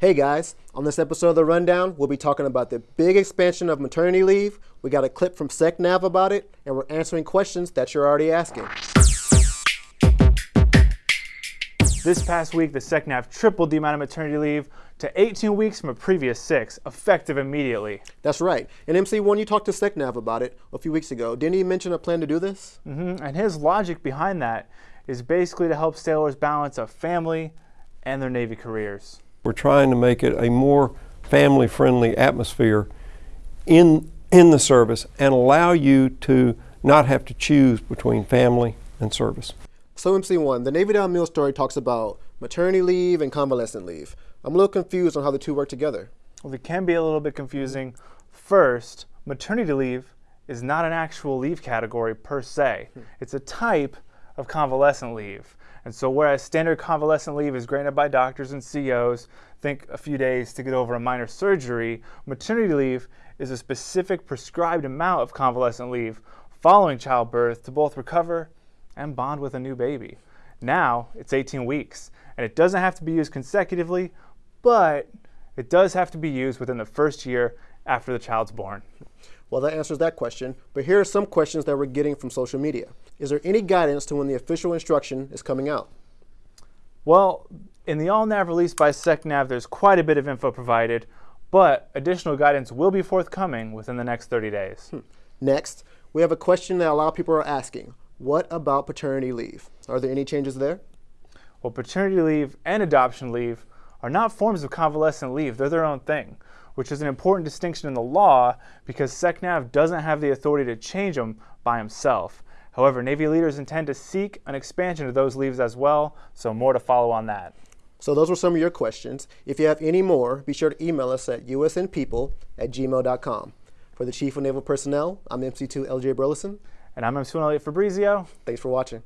Hey guys, on this episode of The Rundown, we'll be talking about the big expansion of maternity leave. We got a clip from SecNav about it, and we're answering questions that you're already asking. This past week, the SecNav tripled the amount of maternity leave to 18 weeks from a previous six, effective immediately. That's right. And MC1, you talked to SecNav about it a few weeks ago. Didn't he mention a plan to do this? Mm-hmm. And his logic behind that is basically to help sailors balance a family and their Navy careers. We're trying to make it a more family friendly atmosphere in, in the service and allow you to not have to choose between family and service. So, MC1, the Navy.mil story talks about maternity leave and convalescent leave. I'm a little confused on how the two work together. Well, it can be a little bit confusing. First, maternity leave is not an actual leave category per se, hmm. it's a type of convalescent leave. And so whereas standard convalescent leave is granted by doctors and COs, think a few days to get over a minor surgery, maternity leave is a specific prescribed amount of convalescent leave following childbirth to both recover and bond with a new baby. Now it's 18 weeks, and it doesn't have to be used consecutively, but it does have to be used within the first year after the child's born. Well, that answers that question, but here are some questions that we're getting from social media. Is there any guidance to when the official instruction is coming out? Well, in the ALNAV release by SecNav, there's quite a bit of info provided, but additional guidance will be forthcoming within the next 30 days. Hmm. Next, we have a question that a lot of people are asking. What about paternity leave? Are there any changes there? Well, paternity leave and adoption leave are not forms of convalescent leave. They're their own thing which is an important distinction in the law because SecNav doesn't have the authority to change them by himself. However, Navy leaders intend to seek an expansion of those leaves as well, so more to follow on that. So those were some of your questions. If you have any more, be sure to email us at usnpeople at gmail.com. For the Chief of Naval Personnel, I'm MC2 LJ Burleson. And I'm MC1 Elliot Fabrizio. Thanks for watching.